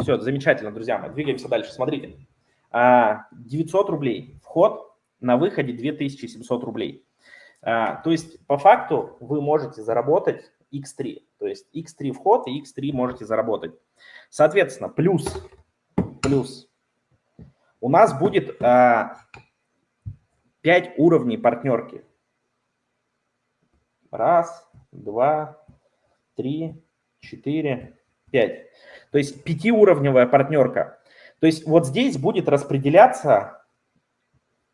Все, замечательно, друзья мои. Двигаемся дальше. Смотрите. 900 а, рублей вход, на выходе 2700 рублей. А, то есть по факту вы можете заработать x3. То есть x3 вход и x3 можете заработать. Соответственно, плюс, плюс у нас будет 5 а, уровней партнерки. Раз, два, три, четыре, пять. То есть пятиуровневая партнерка. То есть вот здесь будет распределяться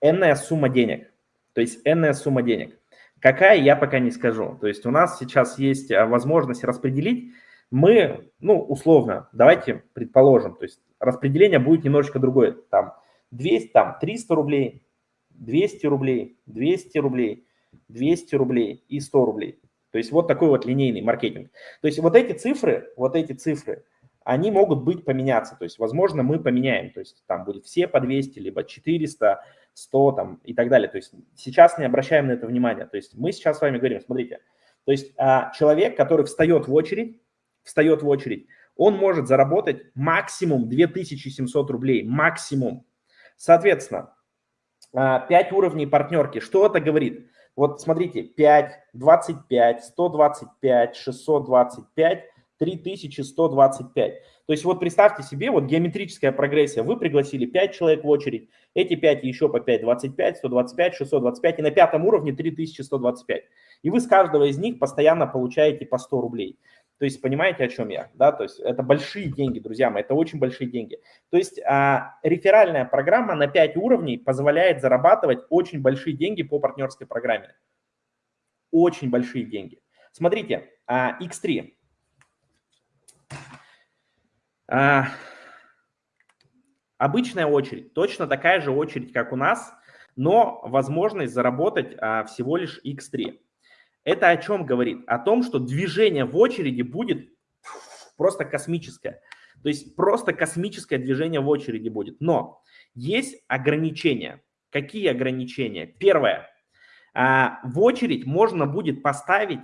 энная сумма денег. То есть энная сумма денег. Какая, я пока не скажу. То есть у нас сейчас есть а, возможность распределить. Мы, ну, условно, давайте предположим, то есть распределение будет немножечко другое. Там 200, там 300 рублей, 200 рублей, 200 рублей, 200 рублей и 100 рублей. То есть вот такой вот линейный маркетинг. То есть вот эти цифры, вот эти цифры, они могут быть поменяться. То есть, возможно, мы поменяем. То есть там будет все по 200, либо 400, 100 там, и так далее. То есть сейчас не обращаем на это внимания. То есть мы сейчас с вами говорим, смотрите, то есть а, человек, который встает в очередь, встает в очередь, он может заработать максимум 2700 рублей, максимум. Соответственно, а, 5 уровней партнерки. Что это говорит? Вот смотрите, 5, 25, 125, 625, 3125. То есть вот представьте себе, вот геометрическая прогрессия. Вы пригласили 5 человек в очередь, эти 5 еще по 5, 25, 125, 625, и на пятом уровне 3125. И вы с каждого из них постоянно получаете по 100 рублей. То есть понимаете, о чем я? Да? То есть это большие деньги, друзья мои, это очень большие деньги. То есть а, реферальная программа на 5 уровней позволяет зарабатывать очень большие деньги по партнерской программе. Очень большие деньги. Смотрите, а, X3. А, обычная очередь, точно такая же очередь, как у нас, но возможность заработать а, всего лишь x3. Это о чем говорит? О том, что движение в очереди будет просто космическое. То есть просто космическое движение в очереди будет. Но есть ограничения. Какие ограничения? Первое. А, в очередь можно будет поставить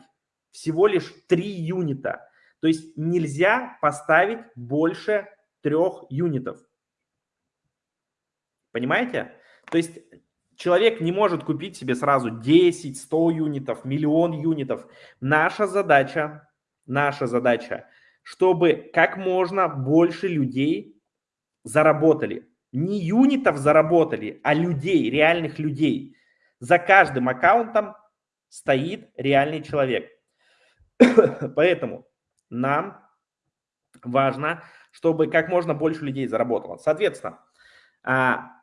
всего лишь 3 юнита. То есть нельзя поставить больше трех юнитов. Понимаете? То есть человек не может купить себе сразу 10, 100 юнитов, миллион юнитов. Наша задача, наша задача, чтобы как можно больше людей заработали. Не юнитов заработали, а людей, реальных людей. За каждым аккаунтом стоит реальный человек. Поэтому нам важно, чтобы как можно больше людей заработало. Соответственно, а,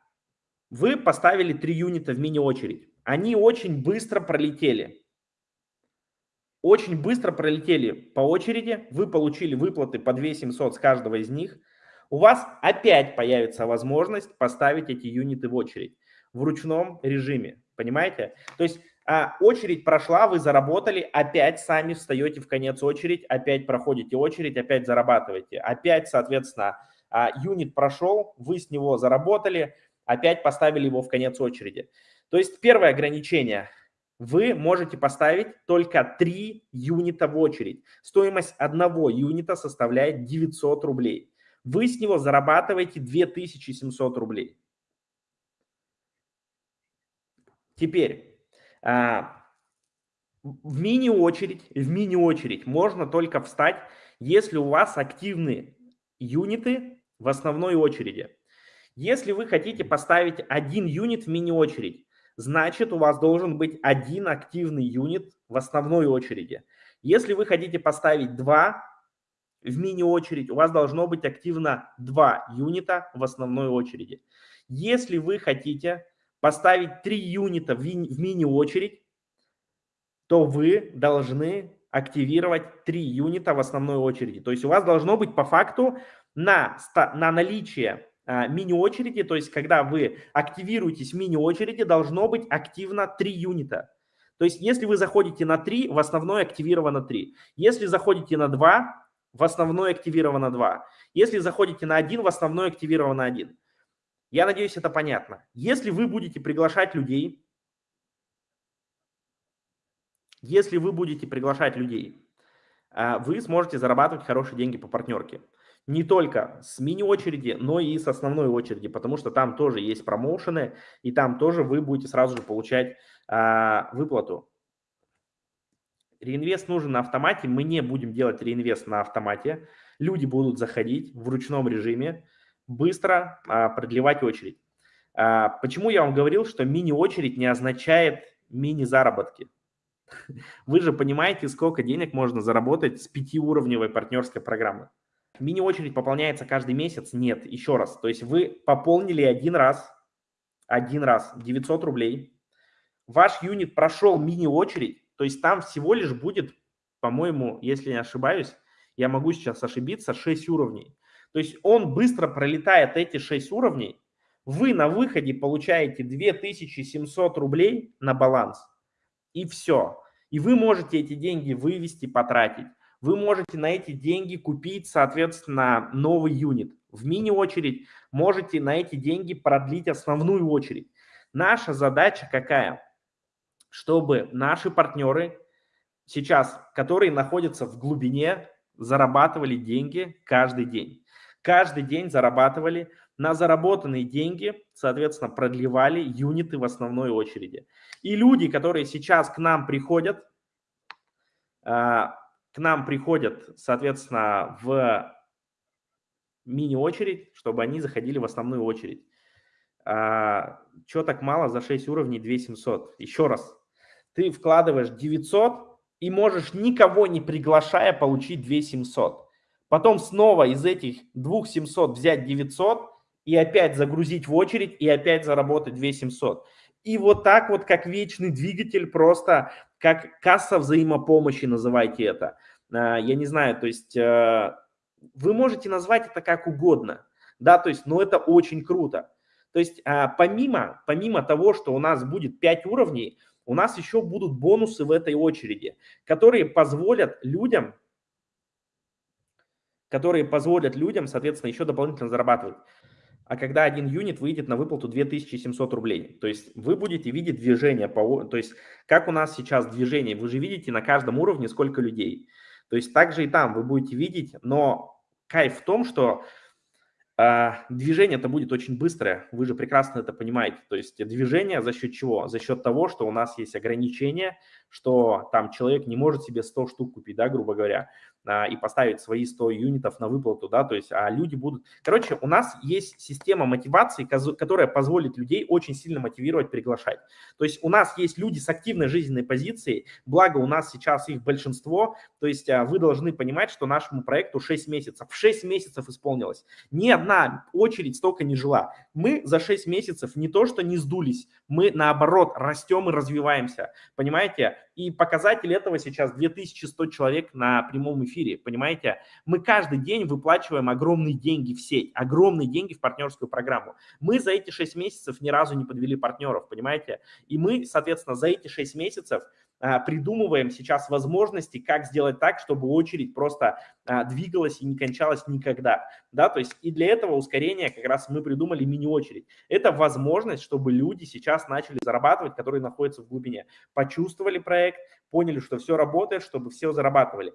вы поставили три юнита в мини-очередь. Они очень быстро пролетели. Очень быстро пролетели по очереди. Вы получили выплаты по 2 700 с каждого из них. У вас опять появится возможность поставить эти юниты в очередь в ручном режиме. Понимаете? То есть а, очередь прошла, вы заработали, опять сами встаете в конец очередь, опять проходите очередь, опять зарабатываете. Опять, соответственно, а, юнит прошел, вы с него заработали, опять поставили его в конец очереди. То есть первое ограничение. Вы можете поставить только 3 юнита в очередь. Стоимость одного юнита составляет 900 рублей. Вы с него зарабатываете 2700 рублей. Теперь а, в мини-очередь, в мини-очередь можно только встать, если у вас активны юниты в основной очереди. Если вы хотите поставить один юнит в мини-очередь, значит у вас должен быть один активный юнит в основной очереди. Если вы хотите поставить два в мини-очередь, у вас должно быть активно два юнита в основной очереди. Если вы хотите поставить 3 юнита в, мини-очередь, то вы должны активировать 3 юнита в основной очереди. То есть у вас должно быть по факту на, на наличие мини-очереди, то есть когда вы активируетесь в мини-очереди, должно быть активно 3 юнита. То есть если вы заходите на 3, в основной активировано 3. Если заходите на 2, в основной активировано 2. Если заходите на 1, в основной активировано 1. Я надеюсь, это понятно. Если вы будете приглашать людей, если вы будете приглашать людей, а, вы сможете зарабатывать хорошие деньги по партнерке. Не только с мини-очереди, но и с основной очереди, потому что там тоже есть промоушены, и там тоже вы будете сразу же получать а, выплату. Реинвест нужен на автомате, мы не будем делать реинвест на автомате, люди будут заходить в ручном режиме, быстро а, продлевать очередь. А, почему я вам говорил, что мини-очередь не означает мини-заработки? Вы же понимаете, сколько денег можно заработать с пятиуровневой партнерской программы. Мини-очередь пополняется каждый месяц? Нет, еще раз. То есть вы пополнили один раз, один раз 900 рублей. Ваш юнит прошел мини-очередь, то есть там всего лишь будет, по-моему, если не ошибаюсь, я могу сейчас ошибиться, 6 уровней. То есть он быстро пролетает эти 6 уровней, вы на выходе получаете 2700 рублей на баланс, и все. И вы можете эти деньги вывести, потратить вы можете на эти деньги купить, соответственно, новый юнит. В мини-очередь можете на эти деньги продлить основную очередь. Наша задача какая? Чтобы наши партнеры сейчас, которые находятся в глубине, зарабатывали деньги каждый день. Каждый день зарабатывали на заработанные деньги, соответственно, продлевали юниты в основной очереди. И люди, которые сейчас к нам приходят, а, к нам приходят, соответственно, в мини-очередь, чтобы они заходили в основную очередь. А, что так мало за 6 уровней 2700? Еще раз, ты вкладываешь 900 и можешь никого не приглашая получить 2700. Потом снова из этих 2700 взять 900 и опять загрузить в очередь и опять заработать 2700. И вот так вот, как вечный двигатель, просто как касса взаимопомощи, называйте это. А, я не знаю, то есть э, вы можете назвать это как угодно, да, то есть, но это очень круто. То есть а, помимо, помимо того, что у нас будет 5 уровней, у нас еще будут бонусы в этой очереди, которые позволят людям, которые позволят людям, соответственно, еще дополнительно зарабатывать а когда один юнит выйдет на выплату 2700 рублей. То есть вы будете видеть движение, по, то есть как у нас сейчас движение, вы же видите на каждом уровне сколько людей. То есть также и там вы будете видеть, но кайф в том, что э, движение это будет очень быстрое, вы же прекрасно это понимаете. То есть движение за счет чего? За счет того, что у нас есть ограничения, что там человек не может себе 100 штук купить, да, грубо говоря. А, и поставить свои 100 юнитов на выплату, да, то есть, а люди будут... Короче, у нас есть система мотивации, которая позволит людей очень сильно мотивировать, приглашать. То есть у нас есть люди с активной жизненной позицией, благо у нас сейчас их большинство, то есть а, вы должны понимать, что нашему проекту 6 месяцев, 6 месяцев исполнилось. Ни одна очередь столько не жила. Мы за 6 месяцев не то, что не сдулись, мы наоборот растем и развиваемся, понимаете? И показатель этого сейчас 2100 человек на прямом эфире, понимаете? Мы каждый день выплачиваем огромные деньги в сеть, огромные деньги в партнерскую программу. Мы за эти 6 месяцев ни разу не подвели партнеров, понимаете? И мы, соответственно, за эти 6 месяцев а, придумываем сейчас возможности, как сделать так, чтобы очередь просто а, двигалась и не кончалась никогда. Да, то есть и для этого ускорения как раз мы придумали мини-очередь. Это возможность, чтобы люди сейчас начали зарабатывать, которые находятся в глубине. Почувствовали проект, поняли, что все работает, чтобы все зарабатывали.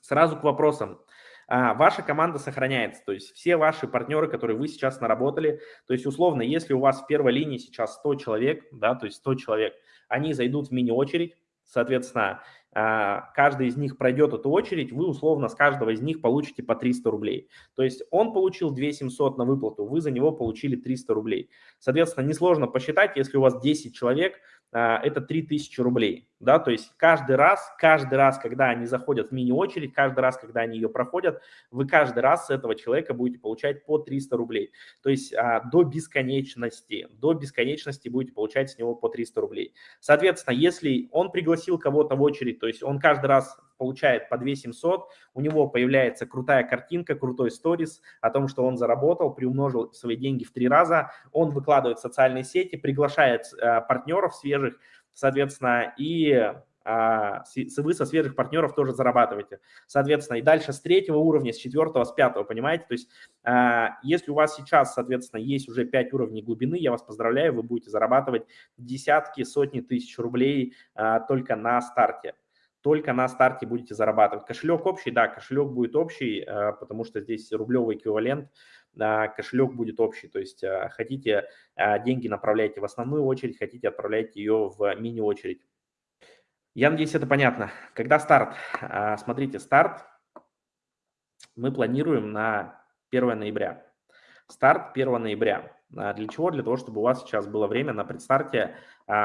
Сразу к вопросам. А, ваша команда сохраняется, то есть все ваши партнеры, которые вы сейчас наработали, то есть условно, если у вас в первой линии сейчас 100 человек, да, то есть 100 человек, они зайдут в мини-очередь, Соответственно, а, каждый из них пройдет эту очередь, вы условно с каждого из них получите по 300 рублей. То есть он получил 2700 на выплату, вы за него получили 300 рублей. Соответственно, несложно посчитать, если у вас 10 человек, это 3000 рублей. Да, то есть каждый раз, каждый раз, когда они заходят в мини-очередь, каждый раз, когда они ее проходят, вы каждый раз с этого человека будете получать по 300 рублей. То есть а, до бесконечности, до бесконечности будете получать с него по 300 рублей. Соответственно, если он пригласил кого-то в очередь, то есть он каждый раз получает по 2700, у него появляется крутая картинка, крутой сторис о том, что он заработал, приумножил свои деньги в три раза, он выкладывает в социальные сети, приглашает э, партнеров свежих, соответственно, и а, вы со свежих партнеров тоже зарабатываете. Соответственно, и дальше с третьего уровня, с четвертого, с пятого, понимаете? То есть, а, если у вас сейчас, соответственно, есть уже пять уровней глубины, я вас поздравляю, вы будете зарабатывать десятки, сотни тысяч рублей а, только на старте. Только на старте будете зарабатывать. Кошелек общий, да, кошелек будет общий, э, потому что здесь рублевый эквивалент, кошелек будет общий. То есть э, хотите э, деньги направляйте в основную очередь, хотите отправляйте ее в мини-очередь. Я надеюсь, это понятно. Когда старт? Смотрите, старт мы планируем на 1 ноября. Старт 1 ноября. Для чего? Для того, чтобы у вас сейчас было время на предстарте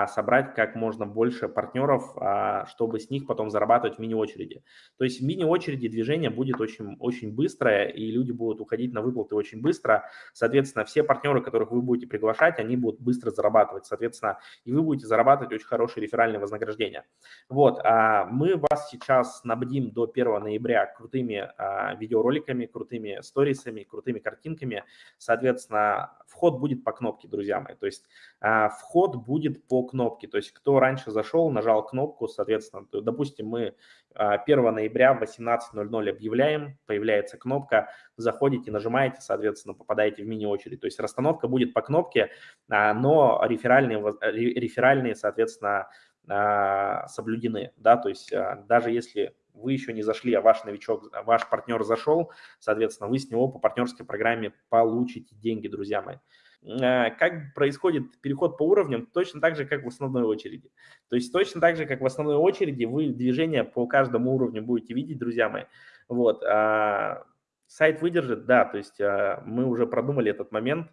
собрать как можно больше партнеров, а, чтобы с них потом зарабатывать в мини-очереди. То есть в мини-очереди движение будет очень, очень быстрое, и люди будут уходить на выплаты очень быстро. Соответственно, все партнеры, которых вы будете приглашать, они будут быстро зарабатывать. Соответственно, и вы будете зарабатывать очень хорошие реферальные вознаграждения. Вот, а, мы вас сейчас снабдим до 1 ноября крутыми видеороликами, крутыми сторисами, крутыми картинками. Соответственно, вход будет по кнопке, друзья мои. То есть вход будет по по кнопке. То есть кто раньше зашел, нажал кнопку, соответственно, допустим, мы 1 а, ноября в 18.00 объявляем, появляется кнопка, заходите, нажимаете, соответственно, попадаете в мини-очередь. То есть расстановка будет по кнопке, а, но реферальные, реферальные соответственно, а, соблюдены. Да? То есть даже если вы еще не зашли, а ваш новичок, ваш партнер зашел, соответственно, вы с него по партнерской программе получите деньги, друзья мои. Э, как происходит переход по уровням, точно так же, как в основной очереди. То есть точно так же, как в основной очереди, вы движение по каждому уровню будете видеть, друзья мои. Вот. А сайт выдержит, да, то есть а, мы уже продумали этот момент,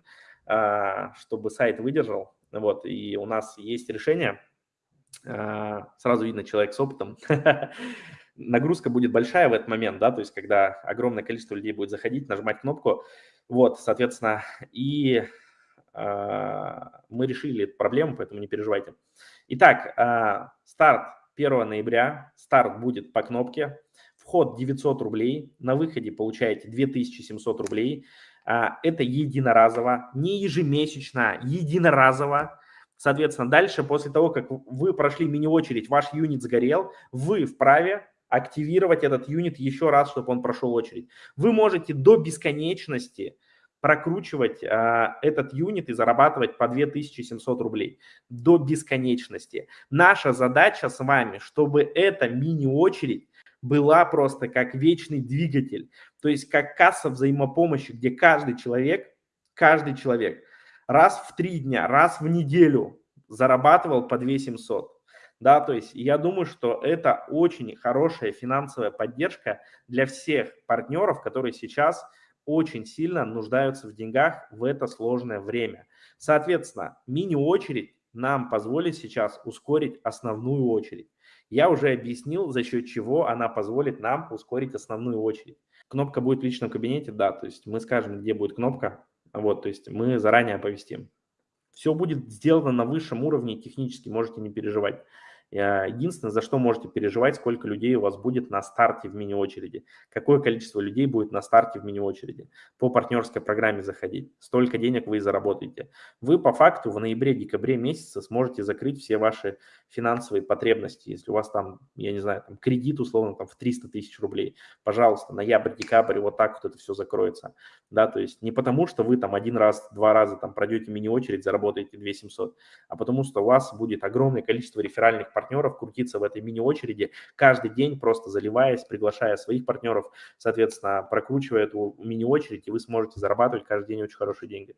а, чтобы сайт выдержал. Вот, и у нас есть решение. А, сразу видно человек с опытом. Нагрузка будет большая в этот момент, да, то есть когда огромное количество людей будет заходить, нажимать кнопку, вот, соответственно, и а, мы решили эту проблему, поэтому не переживайте. Итак, а, старт 1 ноября, старт будет по кнопке, вход 900 рублей, на выходе получаете 2700 рублей. А, это единоразово, не ежемесячно, единоразово. Соответственно, дальше, после того, как вы прошли мини-очередь, ваш юнит сгорел, вы вправе активировать этот юнит еще раз, чтобы он прошел очередь. Вы можете до бесконечности прокручивать а, этот юнит и зарабатывать по 2700 рублей до бесконечности. Наша задача с вами, чтобы эта мини-очередь была просто как вечный двигатель, то есть как касса взаимопомощи, где каждый человек, каждый человек раз в три дня, раз в неделю зарабатывал по 2700. Да, то есть я думаю, что это очень хорошая финансовая поддержка для всех партнеров, которые сейчас очень сильно нуждаются в деньгах в это сложное время. Соответственно, мини-очередь нам позволит сейчас ускорить основную очередь. Я уже объяснил, за счет чего она позволит нам ускорить основную очередь. Кнопка будет в личном кабинете, да, то есть мы скажем, где будет кнопка, вот, то есть мы заранее оповестим. Все будет сделано на высшем уровне технически, можете не переживать. Э, единственное, за что можете переживать, сколько людей у вас будет на старте в мини-очереди. Какое количество людей будет на старте в мини-очереди. По партнерской программе заходить. Столько денег вы и заработаете. Вы по факту в ноябре-декабре месяце сможете закрыть все ваши финансовые потребности. Если у вас там, я не знаю, там кредит условно там в 300 тысяч рублей, пожалуйста, ноябрь-декабрь, вот так вот это все закроется. Да, то есть не потому, что вы там один раз, два раза там пройдете мини-очередь, заработаете 2700, а потому что у вас будет огромное количество реферальных партнеров, партнеров крутиться в этой мини-очереди, каждый день просто заливаясь, приглашая своих партнеров, соответственно, прокручивая эту мини-очередь, и вы сможете зарабатывать каждый день очень хорошие деньги.